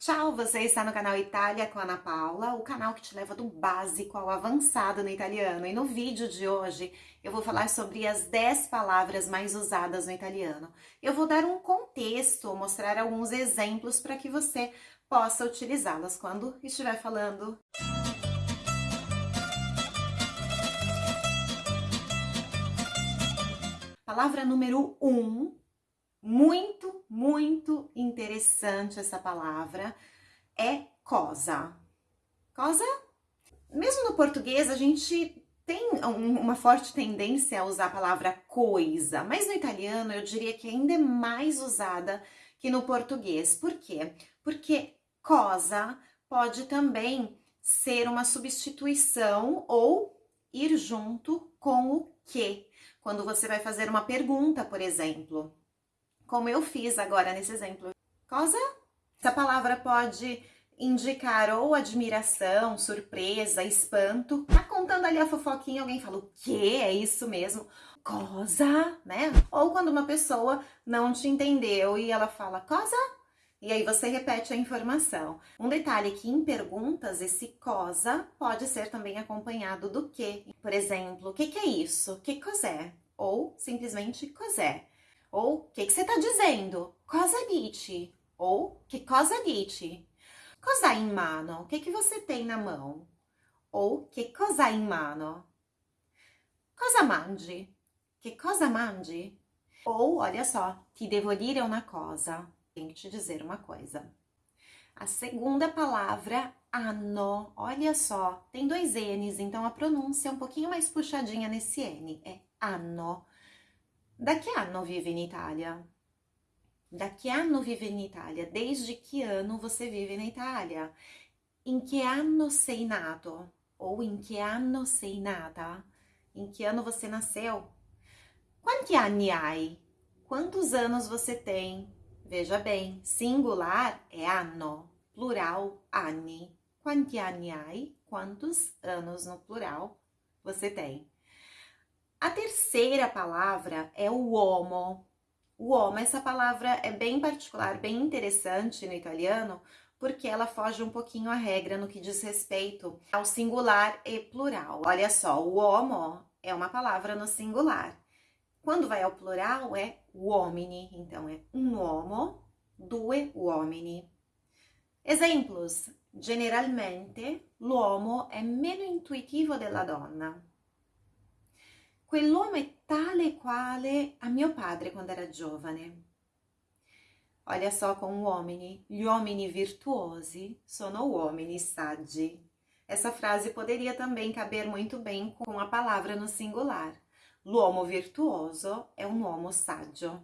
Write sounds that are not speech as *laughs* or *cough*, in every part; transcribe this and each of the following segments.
Tchau, você está no canal Itália com Ana Paula, o canal que te leva do básico ao avançado no italiano. E no vídeo de hoje eu vou falar sobre as 10 palavras mais usadas no italiano. Eu vou dar um contexto, mostrar alguns exemplos para que você possa utilizá-las quando estiver falando. Palavra número 1, um, muito, muito interessante essa palavra, é cosa. Cosa? Mesmo no português, a gente tem uma forte tendência a usar a palavra coisa, mas no italiano eu diria que ainda é mais usada que no português. Por quê? Porque cosa pode também ser uma substituição ou ir junto com o que. Quando você vai fazer uma pergunta, por exemplo como eu fiz agora nesse exemplo. Cosa? Essa palavra pode indicar ou admiração, surpresa, espanto. Tá contando ali a fofoquinha, alguém fala, o quê? É isso mesmo? Cosa, né? Ou quando uma pessoa não te entendeu e ela fala, cosa? E aí você repete a informação. Um detalhe que em perguntas, esse cosa pode ser também acompanhado do que. Por exemplo, o que, que é isso? Que cos'è? Ou simplesmente cos'è. Ou, o que, que você está dizendo? Cosa dici? Ou, que cosa dici? Cosa in mano? O que, que você tem na mão? Ou, que cosa in mano? Cosa mangi? Que cosa mangi? Ou, olha só, ti devo dire una cosa. Tenho que te dizer uma coisa. A segunda palavra, anno. Olha só, tem dois N's, então a pronúncia é um pouquinho mais puxadinha nesse N. É anno. Da che anno vive in Itália? Da che anno vive in Itália? Desde que ano você vive na Itália? Em que ano sei nato? Ou em que ano sei nata? Em que ano você nasceu? Quanti anni hai? Quantos anos você tem? Veja bem, singular é anno, plural anni. Quanti anni hai? Quantos anos no plural você tem? A terceira palavra é o uomo. O uomo, essa palavra é bem particular, bem interessante no italiano, porque ela foge um pouquinho à regra no que diz respeito ao singular e plural. Olha só, o uomo é uma palavra no singular. Quando vai ao plural é uomini, então é um uomo, due uomini. Exemplos: generalmente l'uomo è meno intuitivo della donna. Quell'uomo è tale quale a mio padre quando era giovane. Olha só com uomini, gli uomini virtuosi sono uomini saggi. Essa frase poderia também caber muito bem com a palavra no singular. L'uomo virtuoso é um uomo saggio.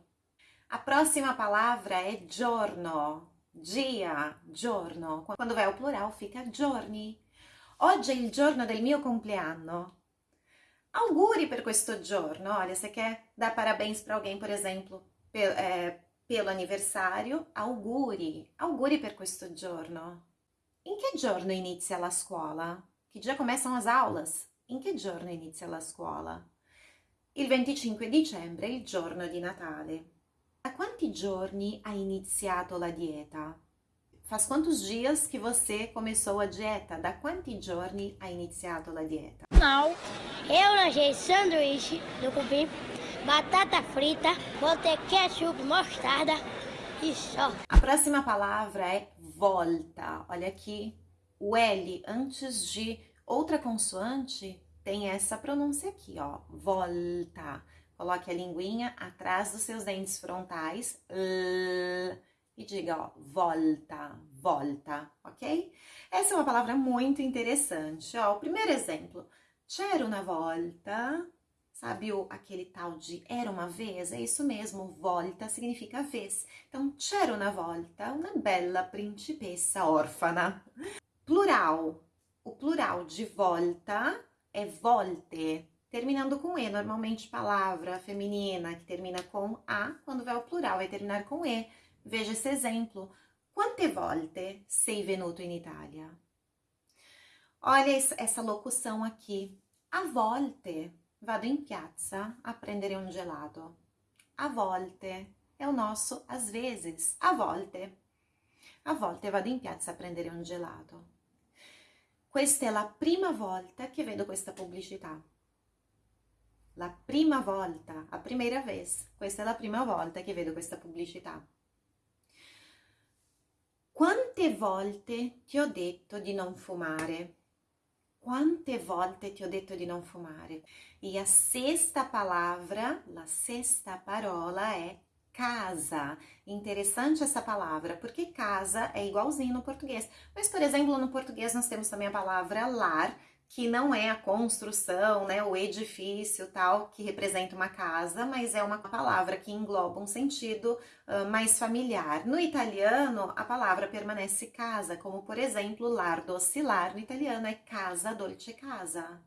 A próxima palavra é giorno, dia, giorno. Quando vai ao plural fica giorni. Oggi è il giorno del mio compleanno. Auguri per questo giorno. Olha, você quer dar parabéns para alguém, por exemplo, pelo, é, pelo aniversário? Auguri. Auguri per questo giorno. Em que giorno inizia la scuola? Que dia começam as aulas? In che giorno inizia la scuola? Il 25 dicembre il giorno di Natale. A quanti giorni ha iniziato la dieta? Faz quantos dias que você começou a dieta? Da quanti giorni ha iniziato la dieta? Não, eu lanchei sanduíche do cupim, batata frita, botei ketchup, mostarda e só. A próxima palavra é volta. Olha aqui, o L antes de outra consoante tem essa pronúncia aqui, ó, volta. Coloque a linguinha atrás dos seus dentes frontais, l, e diga, ó, volta, volta, ok? Essa é uma palavra muito interessante, ó. O primeiro exemplo, c'era una volta, sabe o, aquele tal de era uma vez? É isso mesmo, volta significa vez. Então, c'era una volta, una bella principessa órfana. Plural, o plural de volta é volte, terminando com E. Normalmente, palavra feminina que termina com A, quando vai ao plural, vai terminar com E. Veja esse exemplo. Quante volte sei venuto in Italia? Olha essa locução aqui. A volte vado in piazza a prendere un gelato. A volte é o nosso às vezes. A volte. A volte vado in piazza a prendere un gelato. Questa è la prima volta che vedo questa pubblicità. La prima volta, a primeira vez. Questa è la prima volta che vedo questa pubblicità. Quante volte ti ho detto di non fumare? Quante volte ti ho detto di non fumare? E a sexta palavra, la sexta parola é casa. Interessante essa palavra, porque casa é igualzinho no português. Mas, por exemplo, no português nós temos também a palavra lar, que não é a construção, né, o edifício tal, que representa uma casa, mas é uma palavra que engloba um sentido uh, mais familiar. No italiano, a palavra permanece casa, como por exemplo, lar lar no italiano é casa dolce casa.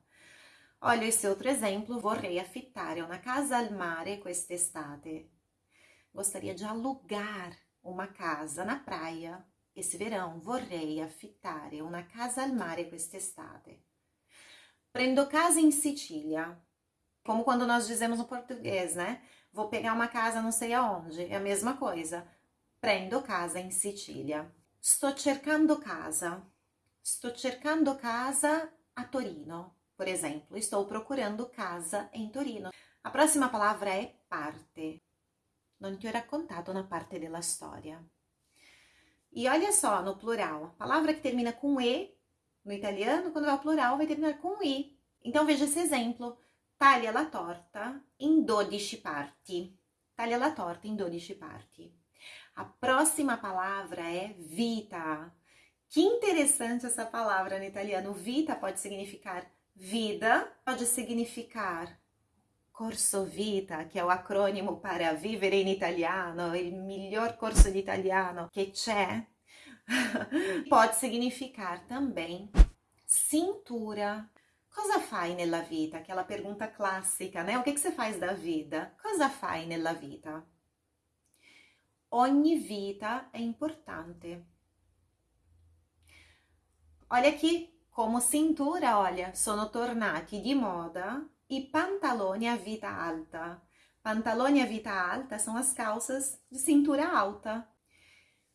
Olha esse outro exemplo, vorrei affittare una casa al mare quest'estate. Gostaria de alugar uma casa na praia esse verão. Vorrei affittare una casa al mare quest'estate. Prendo casa em Sicília. Como quando nós dizemos no português, né? Vou pegar uma casa não sei aonde. É a mesma coisa. Prendo casa em Sicília. Sto cercando casa. Sto cercando casa a Torino, por exemplo. Estou procurando casa em Torino. A próxima palavra é parte. Non ti ho raccontato una parte della storia. E olha só, no plural, palavra que termina com E no italiano, quando é o plural, vai terminar com i. Então, veja esse exemplo. Taglia la torta in 12 parti. Taglia la torta in 12 parti. A próxima palavra é vita. Que interessante essa palavra no italiano. Vita pode significar vida, pode significar corso vita, que é o acrônimo para vivere in italiano, il miglior corso di italiano che c'è. *laughs* Pode significar também cintura. Cosa fai nella vita? Aquela pergunta clássica, né? O que, que você faz da vida? Cosa fai nella vita? Ogni vita é importante. Olha aqui, como cintura, olha, sono tornati di moda i pantaloni a vita alta. Pantaloni a vita alta são as calças de cintura alta.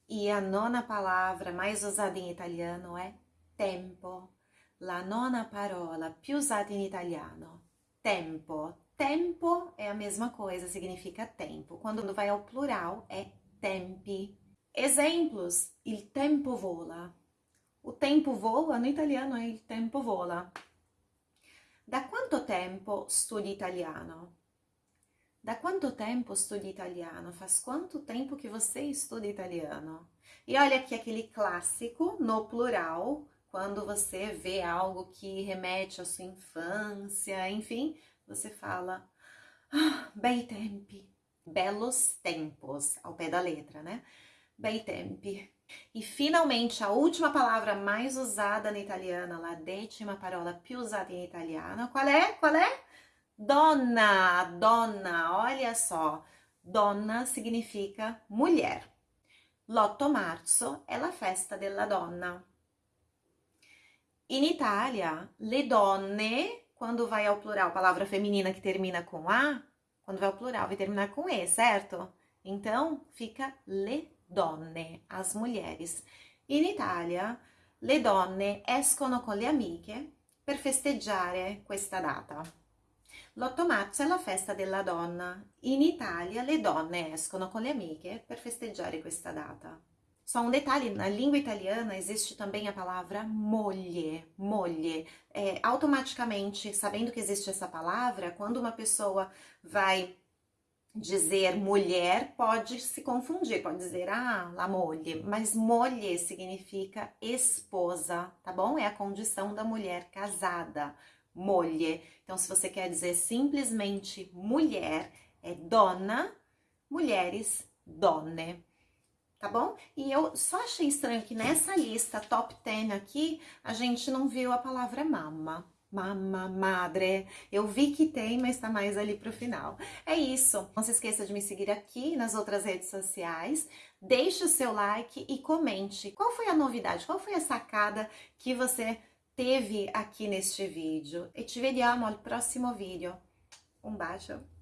E a nona palavra mais usada em italiano é tempo. La nona parola più usata in italiano. Tempo. Tempo é a mesma coisa, significa tempo. Quando vai ao plural é tempi. Exemplos: il tempo vola. O tempo voa no italiano é il tempo vola. Da quanto tempo studi italiano? Da quanto tempo studi italiano? Faz quanto tempo que você estuda italiano? E olha aqui aquele clássico no plural, quando você vê algo que remete à sua infância, enfim, você fala ah, bei tempi, belos tempos, ao pé da letra, né? Bei tempi. E finalmente a última palavra mais usada no italiano, la décima parola più usata in italiano, qual é? Qual é? Donna, donna, olha só. Donna significa mulher. L'8 marzo è la festa della donna. In Italia, le donne, quando vai ao plural, palavra feminina que termina com A, quando vai ao plural vai terminar com E, certo? Então, fica le donne, as mulheres. In Italia, le donne escono con le amiche per festeggiare questa data. L'8 marzo è la festa della donna. In Italia le donne escono com le amiche per festeggiare questa data. Só um detalhe, na língua italiana existe também a palavra moglie, moglie. É, automaticamente, sabendo que existe essa palavra, quando uma pessoa vai dizer mulher, pode se confundir, pode dizer, ah, la moglie, mas moglie significa esposa, tá bom? É a condição da mulher casada moglie. Então, se você quer dizer simplesmente mulher, é dona, mulheres, donne. Tá bom? E eu só achei estranho que nessa lista top 10 aqui, a gente não viu a palavra mama. Mama, madre. Eu vi que tem, mas tá mais ali pro final. É isso. Não se esqueça de me seguir aqui nas outras redes sociais. Deixe o seu like e comente. Qual foi a novidade? Qual foi a sacada que você teve aqui neste vídeo e ci vediamo al prossimo video. Un bacio!